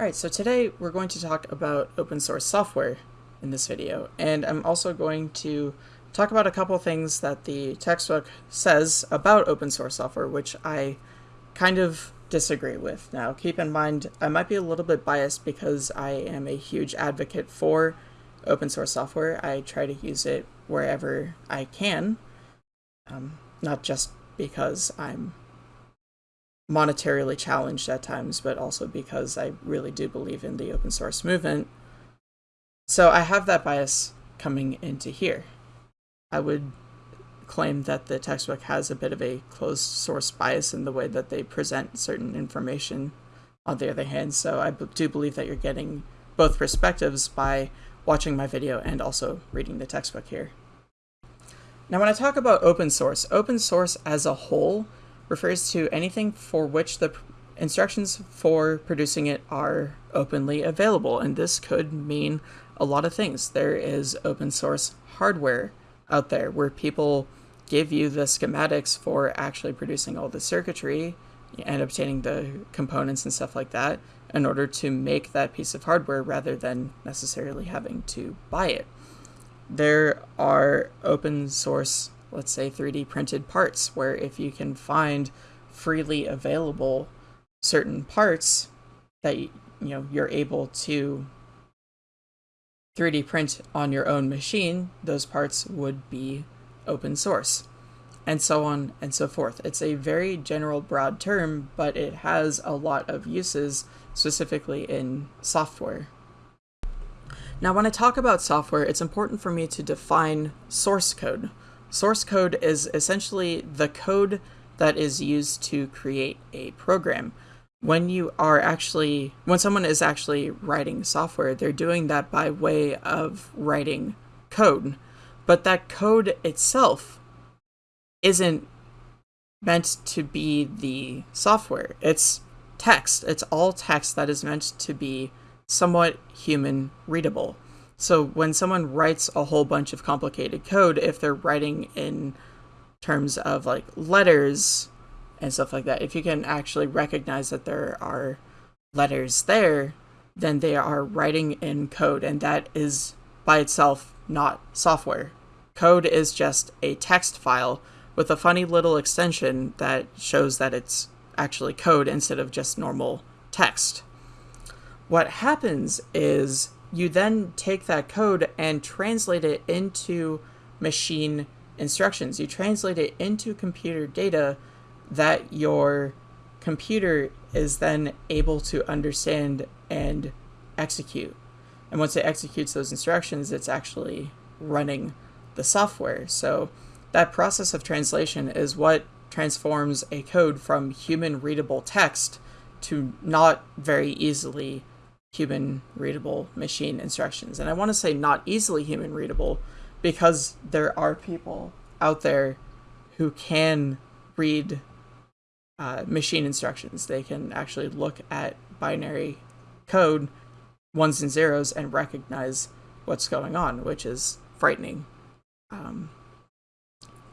Alright, so today we're going to talk about open source software in this video, and I'm also going to talk about a couple things that the textbook says about open source software, which I kind of disagree with. Now, keep in mind, I might be a little bit biased because I am a huge advocate for open source software. I try to use it wherever I can, um, not just because I'm monetarily challenged at times, but also because I really do believe in the open source movement. So I have that bias coming into here. I would claim that the textbook has a bit of a closed source bias in the way that they present certain information on the other hand, so I do believe that you're getting both perspectives by watching my video and also reading the textbook here. Now when I talk about open source, open source as a whole refers to anything for which the instructions for producing it are openly available. And this could mean a lot of things. There is open source hardware out there where people give you the schematics for actually producing all the circuitry and obtaining the components and stuff like that in order to make that piece of hardware rather than necessarily having to buy it. There are open source let's say 3D printed parts, where if you can find freely available certain parts that you know you're able to 3D print on your own machine, those parts would be open source. And so on and so forth. It's a very general, broad term, but it has a lot of uses, specifically in software. Now, when I talk about software, it's important for me to define source code. Source code is essentially the code that is used to create a program. When you are actually, when someone is actually writing software, they're doing that by way of writing code. But that code itself isn't meant to be the software. It's text. It's all text that is meant to be somewhat human readable. So when someone writes a whole bunch of complicated code, if they're writing in terms of like letters and stuff like that, if you can actually recognize that there are letters there, then they are writing in code, and that is by itself not software. Code is just a text file with a funny little extension that shows that it's actually code instead of just normal text. What happens is you then take that code and translate it into machine instructions. You translate it into computer data that your computer is then able to understand and execute. And once it executes those instructions, it's actually running the software. So that process of translation is what transforms a code from human readable text to not very easily human readable machine instructions. And I want to say not easily human readable because there are people out there who can read uh, machine instructions. They can actually look at binary code, ones and zeros, and recognize what's going on, which is frightening. Um,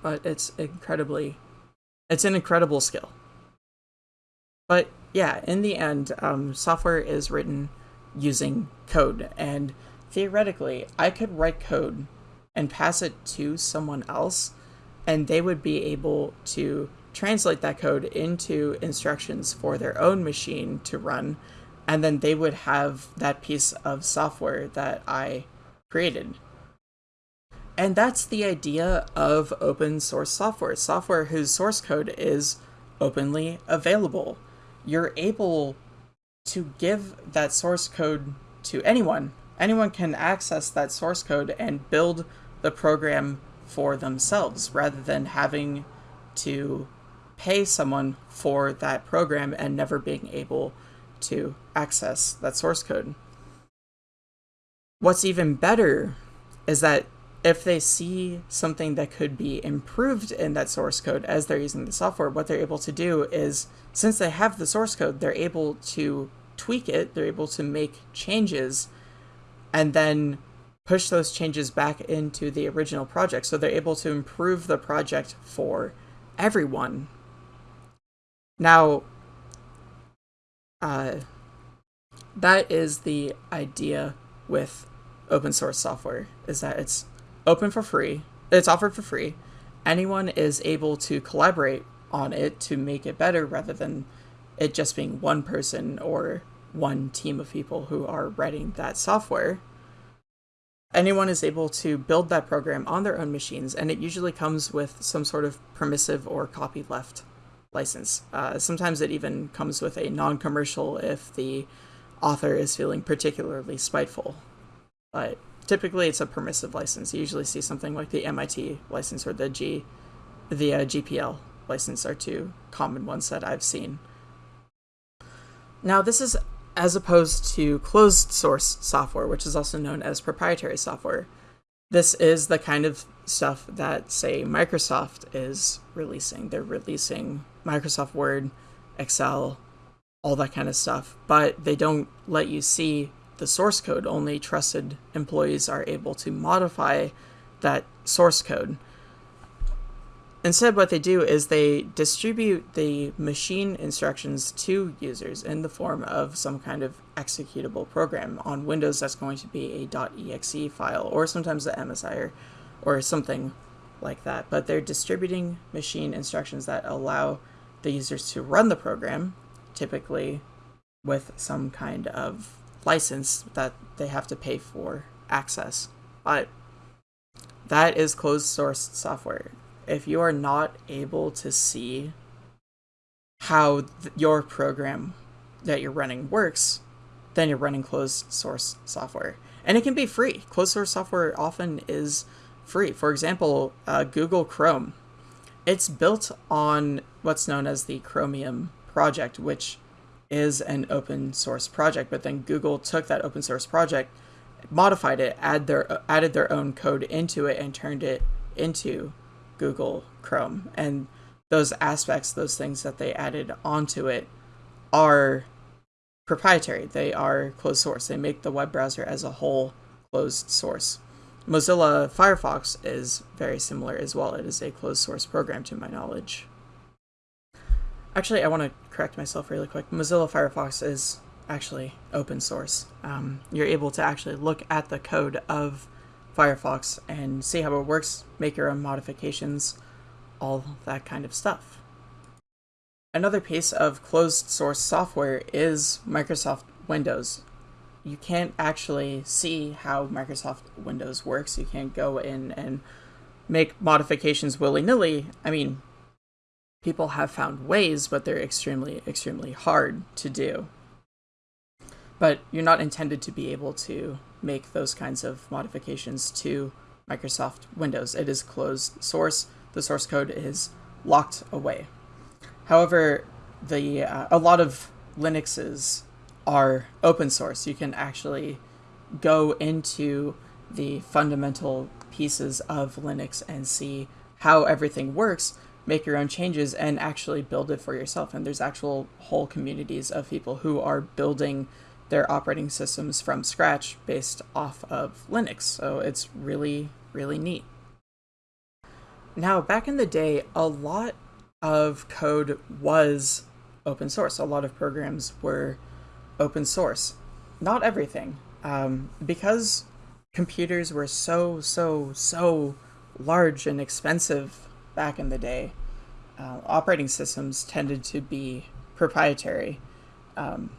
but it's incredibly, it's an incredible skill. But yeah, in the end, um, software is written using code. And theoretically, I could write code and pass it to someone else, and they would be able to translate that code into instructions for their own machine to run, and then they would have that piece of software that I created. And that's the idea of open source software, software whose source code is openly available. You're able to give that source code to anyone. Anyone can access that source code and build the program for themselves rather than having to pay someone for that program and never being able to access that source code. What's even better is that if they see something that could be improved in that source code as they're using the software, what they're able to do is, since they have the source code, they're able to tweak it, they're able to make changes and then push those changes back into the original project. So they're able to improve the project for everyone. Now, uh, that is the idea with open source software is that it's open for free it's offered for free anyone is able to collaborate on it to make it better rather than it just being one person or one team of people who are writing that software anyone is able to build that program on their own machines and it usually comes with some sort of permissive or copyleft license uh, sometimes it even comes with a non-commercial if the author is feeling particularly spiteful. But typically it's a permissive license. You usually see something like the MIT license or the G, the uh, GPL license are two common ones that I've seen. Now this is as opposed to closed source software, which is also known as proprietary software. This is the kind of stuff that, say, Microsoft is releasing. They're releasing Microsoft Word, Excel, all that kind of stuff, but they don't let you see the source code. Only trusted employees are able to modify that source code. Instead, what they do is they distribute the machine instructions to users in the form of some kind of executable program. On Windows, that's going to be a .exe file, or sometimes the MSI, or, or something like that. But they're distributing machine instructions that allow the users to run the program typically with some kind of license that they have to pay for access. But that is closed source software. If you are not able to see how th- your program that you're running works, then you're running closed source software. And it can be free. Closed source software often is free. For example, uh, Google Chrome. It's built on what's known as the Chromium project, which is an open source project. But then Google took that open source project, modified it, add their added their own code into it, and turned it into Google Chrome. And those aspects, those things that they added onto it, are proprietary. They are closed source. They make the web browser as a whole closed source. Mozilla Firefox is very similar as well. It is a closed source program to my knowledge. Actually, I want to correct myself really quick. Mozilla Firefox is actually open source. Um, you're able to actually look at the code of Firefox and see how it works, make your own modifications, all that kind of stuff. Another piece of closed source software is Microsoft Windows. You can't actually see how Microsoft Windows works. You can't go in and make modifications willy nilly. I mean, people have found ways, but they're extremely, extremely hard to do. But you're not intended to be able to make those kinds of modifications to Microsoft Windows. It is closed source. The source code is locked away. However, the uh, a lot of Linuxes are open source. You can actually go into the fundamental pieces of Linux and see how everything works make your own changes and actually build it for yourself. And there's actual whole communities of people who are building their operating systems from scratch based off of Linux. So it's really, really neat. Now, back in the day, a lot of code was open source. A lot of programs were open source. Not everything. Um, because computers were so, so, so large and expensive back in the day, uh, operating systems tended to be proprietary. Um,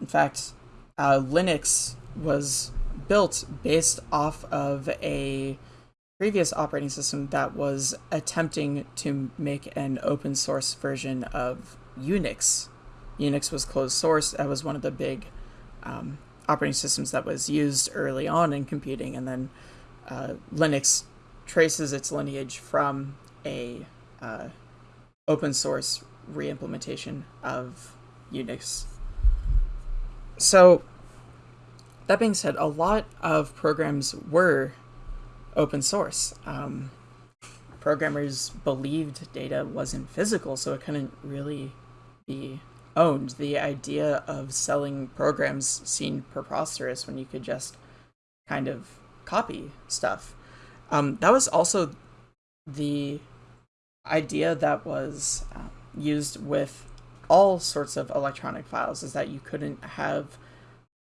in fact, uh, Linux was built based off of a previous operating system that was attempting to make an open source version of Unix. Unix was closed source. That was one of the big um, operating systems that was used early on in computing, and then uh, Linux traces its lineage from a uh, open source reimplementation of Unix. So, that being said, a lot of programs were open source. Um, programmers believed data wasn't physical, so it couldn't really be owned. The idea of selling programs seemed preposterous when you could just kind of copy stuff. Um, that was also the idea that was um, used with all sorts of electronic files is that you couldn't have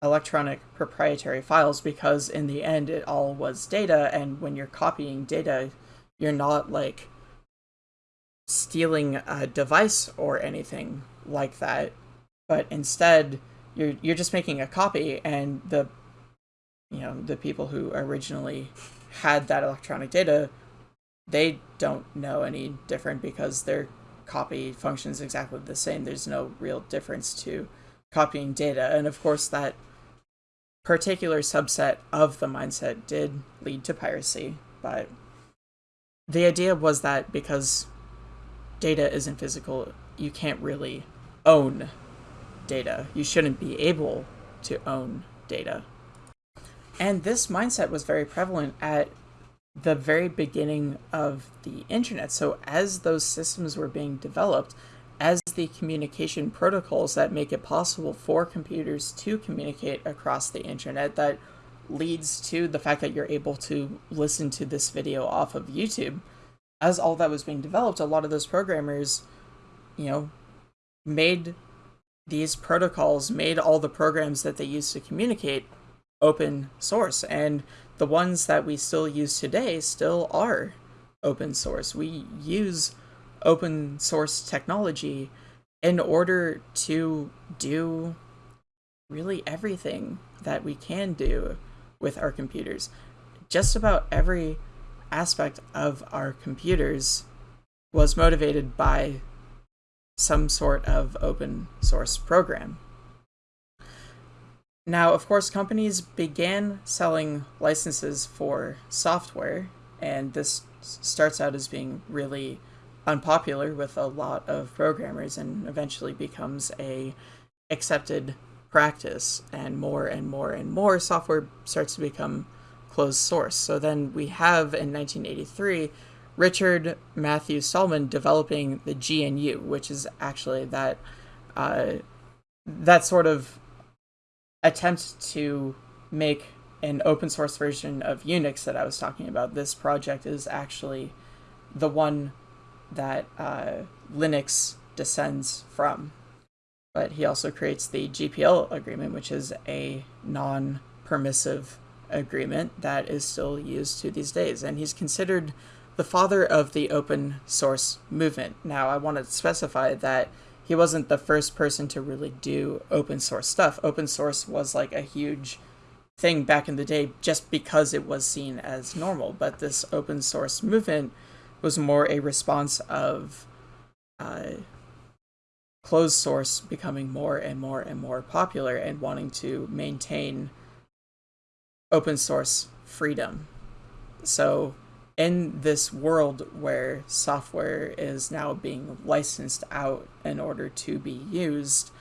electronic proprietary files because in the end it all was data. And when you're copying data you're not like stealing a device or anything like that. But instead you're you're just making a copy and the you know the people who originally had that electronic data they don't know any different because their copy functions exactly the same there's no real difference to copying data and of course that particular subset of the mindset did lead to piracy but the idea was that because data isn't physical you can't really own data. You shouldn't be able to own data. And this mindset was very prevalent at the very beginning of the internet. So, as those systems were being developed, as the communication protocols that make it possible for computers to communicate across the internet, that leads to the fact that you're able to listen to this video off of YouTube. As all that was being developed, a lot of those programmers, you know, made these protocols made all the programs that they use to communicate open source and the ones that we still use today still are open source we use open source technology in order to do really everything that we can do with our computers just about every aspect of our computers was motivated by some sort of open source program. Now, of course, companies began selling licenses for software, and this starts out as being really unpopular with a lot of programmers and eventually becomes a accepted practice and more and more and more software starts to become closed source. So then we have in 1983 Richard Matthew Stallman developing the GNU, which is actually that uh, that sort of attempt to make an open source version of Unix that I was talking about. This project is actually the one that uh, Linux descends from. But he also creates the GPL agreement, which is a non permissive agreement that is still used to these days. And he's considered the father of the open source movement. Now, I want to specify that he wasn't the first person to really do open source stuff. Open source was like a huge thing back in the day just because it was seen as normal. But this open source movement was more a response of uh, closed source becoming more and more and more popular and wanting to maintain open source freedom. So in this world where software is now being licensed out in order to be used,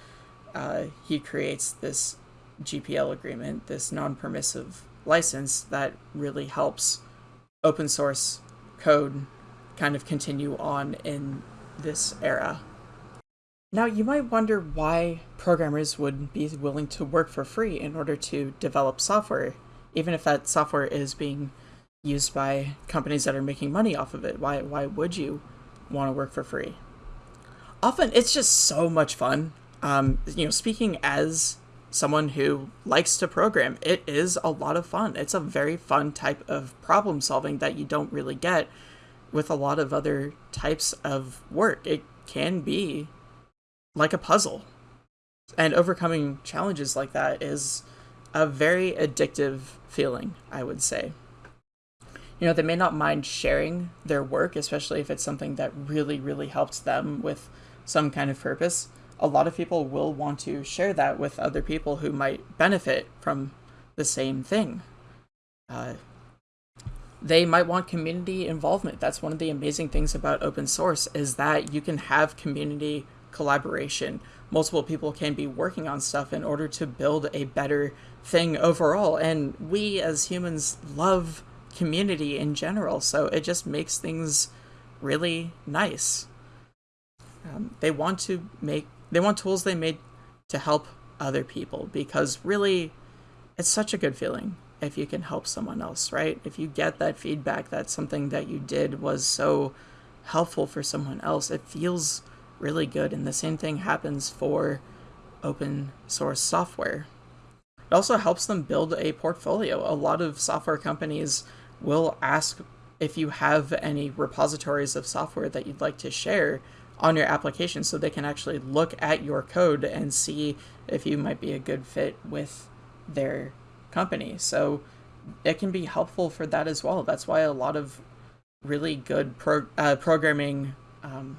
uh, he creates this GPL agreement, this non permissive license that really helps open source code kind of continue on in this era. Now, you might wonder why programmers would be willing to work for free in order to develop software, even if that software is being used by companies that are making money off of it. Why why would you want to work for free? Often it's just so much fun. Um, you know, speaking as someone who likes to program, it is a lot of fun. It's a very fun type of problem solving that you don't really get with a lot of other types of work. It can be like a puzzle. And overcoming challenges like that is a very addictive feeling, I would say you know, they may not mind sharing their work, especially if it's something that really, really helps them with some kind of purpose. A lot of people will want to share that with other people who might benefit from the same thing. Uh, they might want community involvement. That's one of the amazing things about open source is that you can have community collaboration. Multiple people can be working on stuff in order to build a better thing overall. And we as humans love community in general. So it just makes things really nice. Um, they want to make they want tools they made to help other people because really it's such a good feeling if you can help someone else, right? If you get that feedback that something that you did was so helpful for someone else, it feels really good. And the same thing happens for open source software. it also helps them build a portfolio. A lot of software companies will ask if you have any repositories of software that you'd like to share on your application so they can actually look at your code and see if you might be a good fit with their company. So it can be helpful for that as well. That's why a lot of really good pro- uh, programming um,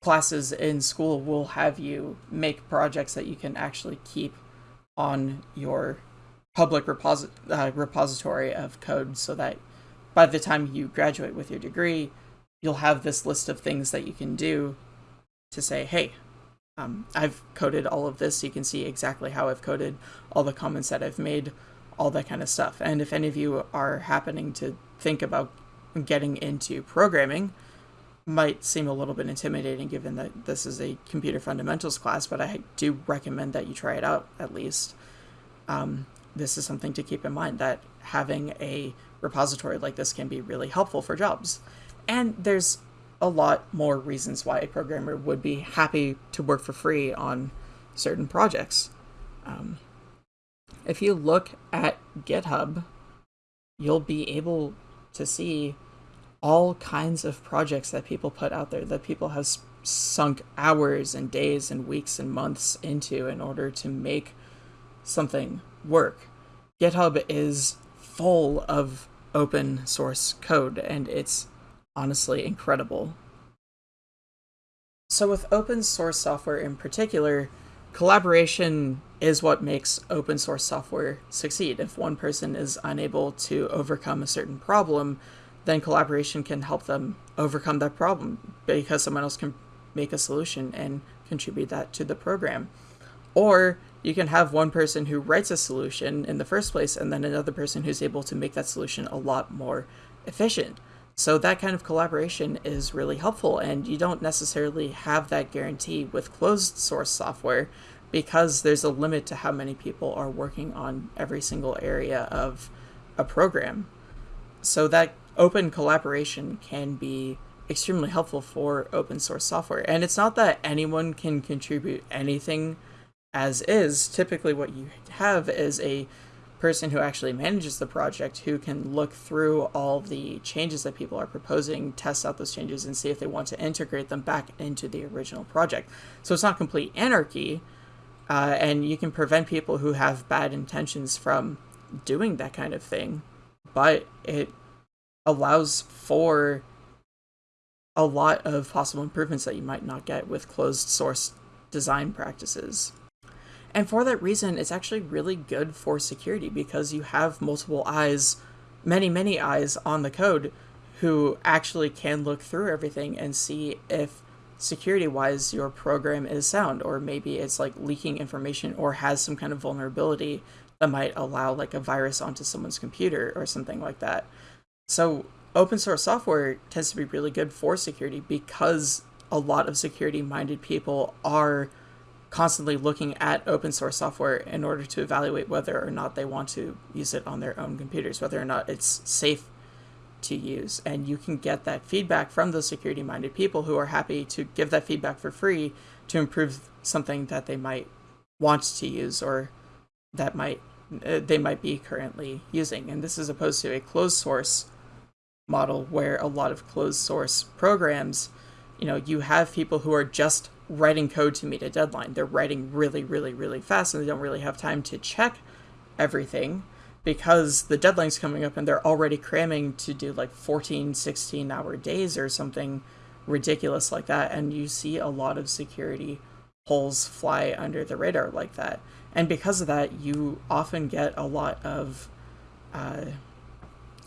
classes in school will have you make projects that you can actually keep on your public reposi- uh, repository of code so that by the time you graduate with your degree, you'll have this list of things that you can do to say, hey, um, I've coded all of this. You can see exactly how I've coded, all the comments that I've made, all that kind of stuff. And if any of you are happening to think about getting into programming, might seem a little bit intimidating given that this is a computer fundamentals class, but I do recommend that you try it out at least. Um, this is something to keep in mind that having a repository like this can be really helpful for jobs. And there's a lot more reasons why a programmer would be happy to work for free on certain projects. Um, if you look at GitHub, you'll be able to see all kinds of projects that people put out there that people have sunk hours and days and weeks and months into in order to make something work. GitHub is full of open source code and it's honestly incredible. So, with open source software in particular, collaboration is what makes open source software succeed. If one person is unable to overcome a certain problem, then collaboration can help them overcome that problem because someone else can make a solution and contribute that to the program. Or you can have one person who writes a solution in the first place and then another person who's able to make that solution a lot more efficient. So that kind of collaboration is really helpful and you don't necessarily have that guarantee with closed source software because there's a limit to how many people are working on every single area of a program. So that open collaboration can be extremely helpful for open source software. And it's not that anyone can contribute anything as is. Typically, what you have is a person who actually manages the project who can look through all the changes that people are proposing, test out those changes, and see if they want to integrate them back into the original project. So it's not complete anarchy, uh, and you can prevent people who have bad intentions from doing that kind of thing, but it allows for a lot of possible improvements that you might not get with closed source design practices. And for that reason, it's actually really good for security because you have multiple eyes, many, many eyes on the code who actually can look through everything and see if security wise your program is sound or maybe it's like leaking information or has some kind of vulnerability that might allow like a virus onto someone's computer or something like that. So open source software tends to be really good for security because a lot of security minded people are constantly looking at open source software in order to evaluate whether or not they want to use it on their own computers, whether or not it's safe to use. And you can get that feedback from those security minded people who are happy to give that feedback for free to improve something that they might want to use or that might uh, they might be currently using. And this is opposed to a closed source model where a lot of closed source programs, you know, you have people who are just writing code to meet a deadline. They're writing really, really, really fast and they don't really have time to check everything because the deadline's coming up and they're already cramming to do like 14, 16 hour days or something ridiculous like that. And you see a lot of security holes fly under the radar like that. And because of that, you often get a lot of uh,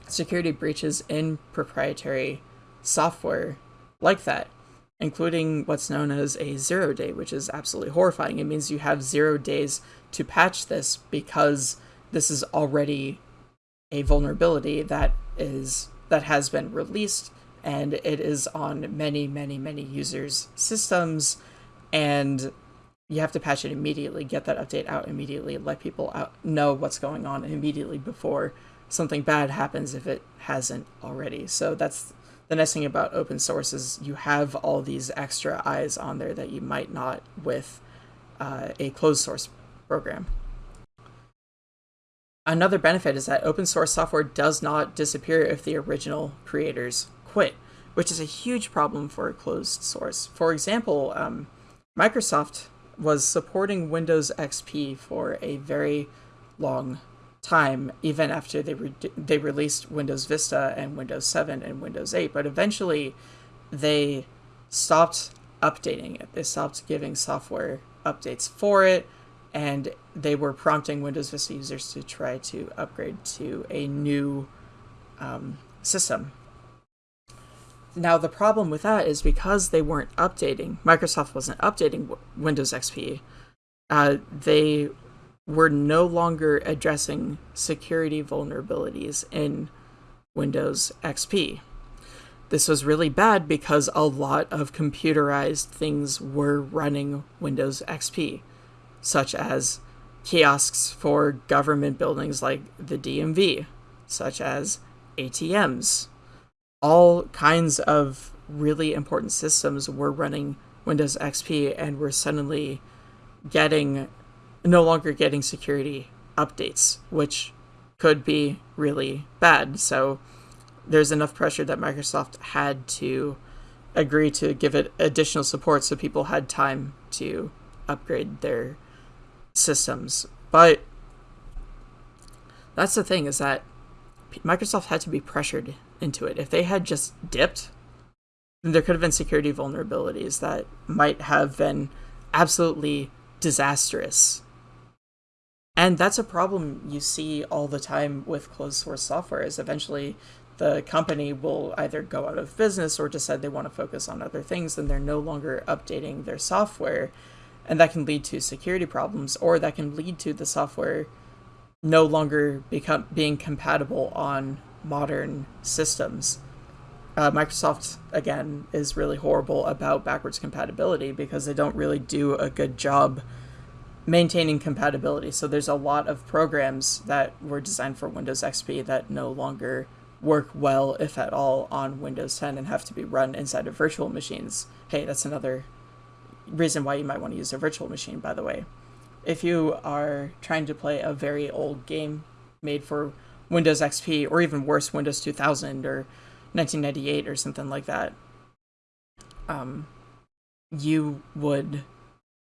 security breaches in proprietary software like that, including what's known as a zero day, which is absolutely horrifying. It means you have zero days to patch this because this is already a vulnerability that is that has been released and it is on many many many users systems and you have to patch it immediately get that update out immediately let people out know what's going on immediately before something bad happens if it hasn't already. So that's the nice thing about open source is you have all these extra eyes on there that you might not with uh, a closed source program. Another benefit is that open source software does not disappear if the original creators quit, which is a huge problem for a closed source. For example, um, Microsoft was supporting Windows XP for a very long time, even after they re- they released Windows Vista and Windows 7 and Windows 8. But eventually, they stopped updating it. They stopped giving software updates for it, and they were prompting Windows Vista users to try to upgrade to a new um, system. Now, the problem with that is because they weren't updating, Microsoft wasn't updating Windows XP, uh, they were no longer addressing security vulnerabilities in Windows XP. This was really bad because a lot of computerized things were running Windows XP, such as kiosks for government buildings like the DMV, such as ATMs. All kinds of really important systems were running Windows XP and were suddenly getting no longer getting security updates, which could be really bad. So there's enough pressure that Microsoft had to agree to give it additional support so people had time to upgrade their systems. But that's the thing is that Microsoft had to be pressured into it. If they had just dipped, then there could have been security vulnerabilities that might have been absolutely disastrous. And that's a problem you see all the time with closed source software is eventually the company will either go out of business or decide they want to focus on other things and they're no longer updating their software. And that can lead to security problems or that can lead to the software no longer become being compatible on modern systems. Uh, microsoft again is really horrible about backwards compatibility because they don't really do a good job maintaining compatibility so there's a lot of programs that were designed for windows xp that no longer work well, if at all, on Windows 10 and have to be run inside of virtual machines. Hey, that's another reason why you might want to use a virtual machine, by the way. If you are trying to play a very old game made for Windows XP, or even worse, Windows 2000 or 1998 or something like that, um, you would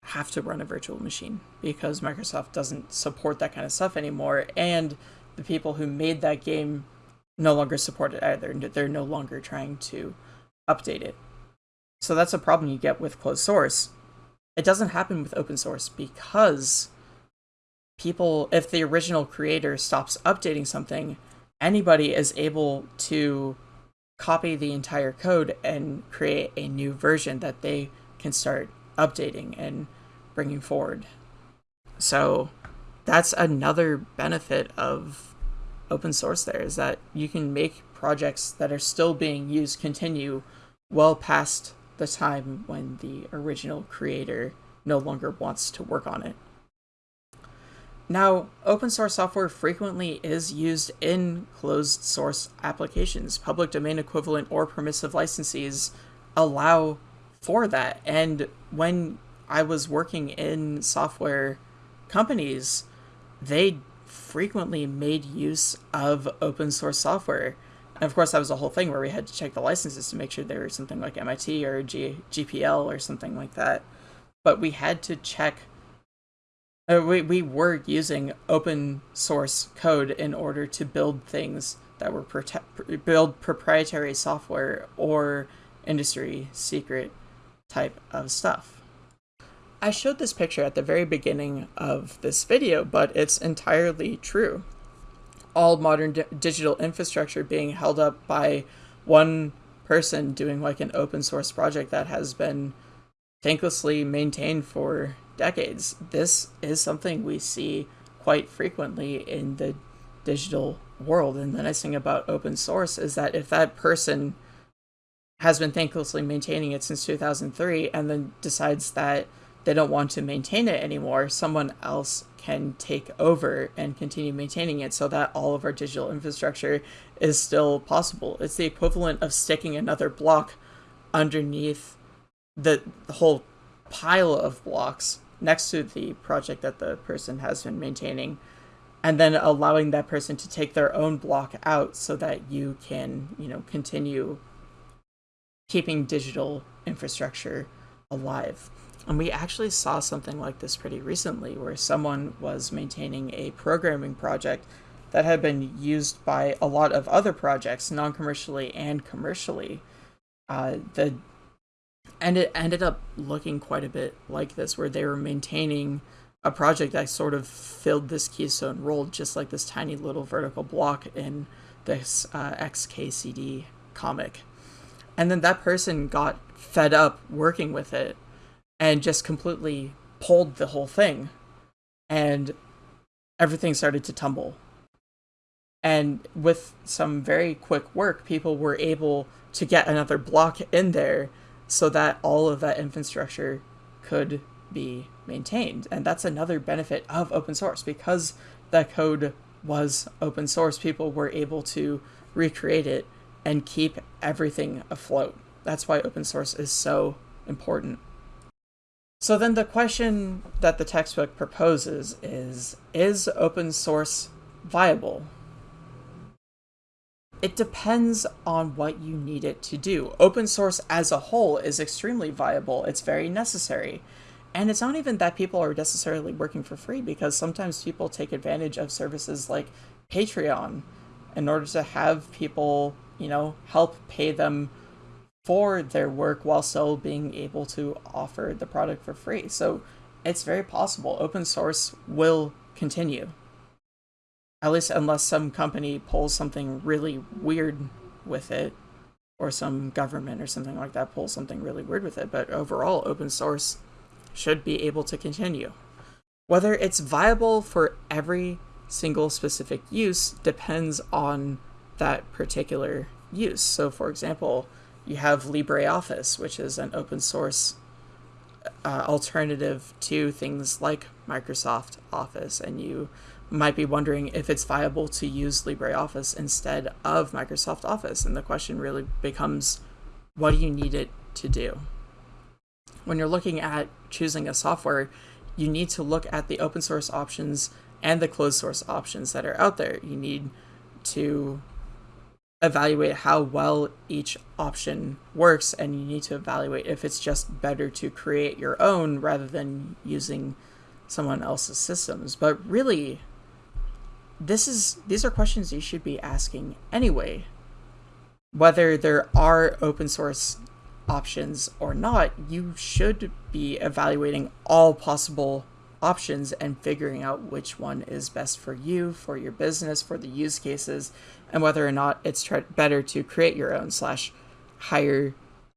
have to run a virtual machine because Microsoft doesn't support that kind of stuff anymore. And the people who made that game no longer support it either. They're no longer trying to update it. So that's a problem you get with closed source. It doesn't happen with open source because people, if the original creator stops updating something, anybody is able to copy the entire code and create a new version that they can start updating and bringing forward. So that's another benefit of open source there is that you can make projects that are still being used continue well past the time when the original creator no longer wants to work on it. Now, open source software frequently is used in closed source applications. Public domain equivalent or permissive licenses allow for that. And when I was working in software companies, they frequently made use of open source software. And of course, that was a whole thing where we had to check the licenses to make sure they were something like MIT or G- GPL or something like that. But we had to check. Uh, we, we were using open source code in order to build things that were prote- build proprietary software or industry secret type of stuff. I showed this picture at the very beginning of this video, but it's entirely true. All modern di digital infrastructure being held up by one person doing like an open source project that has been thanklessly maintained for decades. This is something we see quite frequently in the digital world. And the nice thing about open source is that if that person has been thanklessly maintaining it since 2003 and then decides that they don't want to maintain it anymore, someone else can take over and continue maintaining it so that all of our digital infrastructure is still possible. It's the equivalent of sticking another block underneath the, the whole pile of blocks next to the project that the person has been maintaining and then allowing that person to take their own block out so that you can, you know, continue keeping digital infrastructure alive. And we actually saw something like this pretty recently where someone was maintaining a programming project that had been used by a lot of other projects, non commercially and commercially. Uh, the and it ended up looking quite a bit like this, where they were maintaining a project that sort of filled this keystone role, just like this tiny little vertical block in this uh, XKCD comic. And then that person got fed up working with it and just completely pulled the whole thing. And everything started to tumble. And with some very quick work, people were able to get another block in there so that all of that infrastructure could be maintained. And that's another benefit of open source because that code was open source, people were able to recreate it and keep everything afloat. That's why open source is so important. So then the question that the textbook proposes is, is open source viable? It depends on what you need it to do. Open source as a whole is extremely viable. It's very necessary. And it's not even that people are necessarily working for free because sometimes people take advantage of services like Patreon in order to have people, you know, help pay them for their work while still being able to offer the product for free. So it's very possible open source will continue. At least unless some company pulls something really weird with it, or some government or something like that pulls something really weird with it. But overall, open source should be able to continue. Whether it's viable for every single specific use depends on that particular use. So, for example, you have LibreOffice, which is an open source uh, alternative to things like Microsoft Office, and you might be wondering if it's viable to use LibreOffice instead of Microsoft Office. And the question really becomes what do you need it to do? when you're looking at choosing a software, you need to look at the open source options and the closed source options that are out there. You need to evaluate how well each option works and you need to evaluate if it's just better to create your own rather than using someone else's systems. But really this is these are questions you should be asking anyway. Whether there are open source options or not, you should be evaluating all possible options and figuring out which one is best for you, for your business, for the use cases, and whether or not it's better to create your own slash hire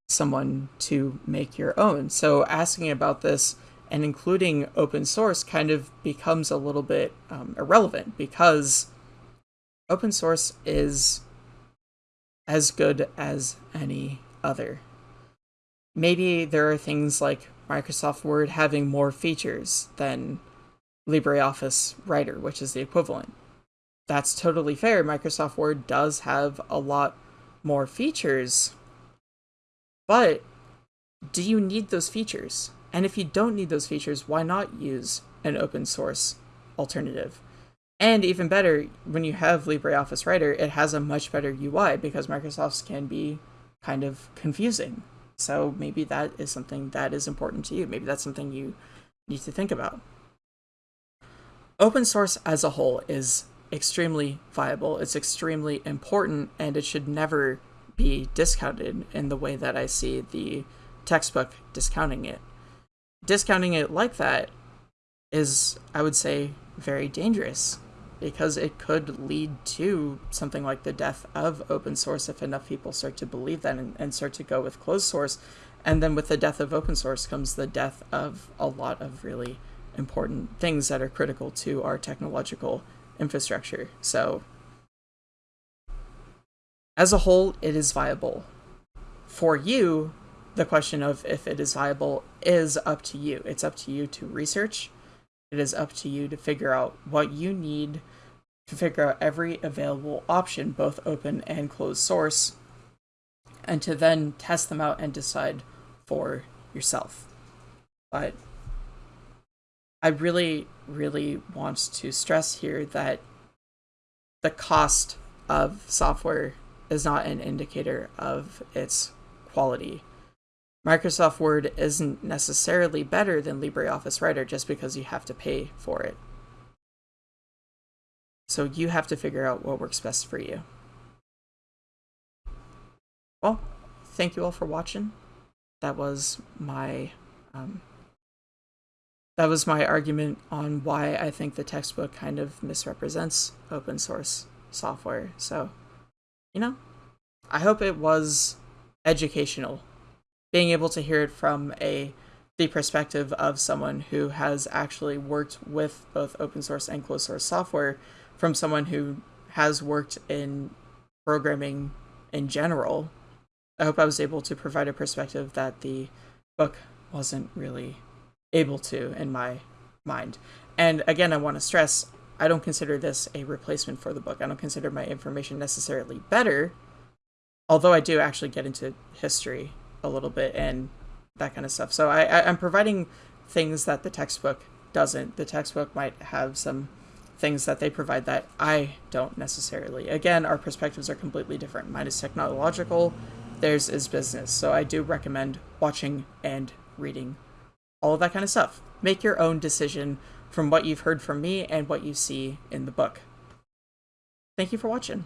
someone to make your own. So asking about this and including open source kind of becomes a little bit um, irrelevant because open source is as good as any other maybe there are things like Microsoft Word having more features than LibreOffice Writer, which is the equivalent. That's totally fair. Microsoft Word does have a lot more features. But do you need those features? And if you don't need those features, why not use an open source alternative? And even better, when you have LibreOffice Writer, it has a much better UI because Microsoft's can be kind of confusing. So maybe that is something that is important to you. Maybe that's something you need to think about. Open source as a whole is extremely viable. It's extremely important and it should never be discounted in the way that I see the textbook discounting it. Discounting it like that is, I would say, very dangerous because it could lead to something like the death of open source if enough people start to believe that and, and, start to go with closed source. And then with the death of open source comes the death of a lot of really important things that are critical to our technological infrastructure. So, as a whole, it is viable. For you, the question of if it is viable is up to you. It's up to you to research it is up to you to figure out what you need to figure out every available option, both open and closed source, and to then test them out and decide for yourself. But I really, really wants to stress here that the cost of software is not an indicator of its quality. Microsoft Word isn't necessarily better than LibreOffice Writer just because you have to pay for it. So you have to figure out what works best for you. Well, thank you all for watching. That was my um, that was my argument on why I think the textbook kind of misrepresents open source software. So, you know, I hope it was educational. Being able to hear it from a the perspective of someone who has actually worked with both open source and closed source software from someone who has worked in programming in general. I hope I was able to provide a perspective that the book wasn't really able to in my mind. And again, I want to stress I don't consider this a replacement for the book. I don't consider my information necessarily better, although I do actually get into history a little bit and that kind of stuff. So I, I, am providing things that the textbook doesn't. The textbook might have some things that they provide that I don't necessarily. Again, our perspectives are completely different. Mine is technological, theirs is business. So I do recommend watching and reading all of that kind of stuff. Make your own decision from what you've heard from me and what you see in the book. Thank you for watching.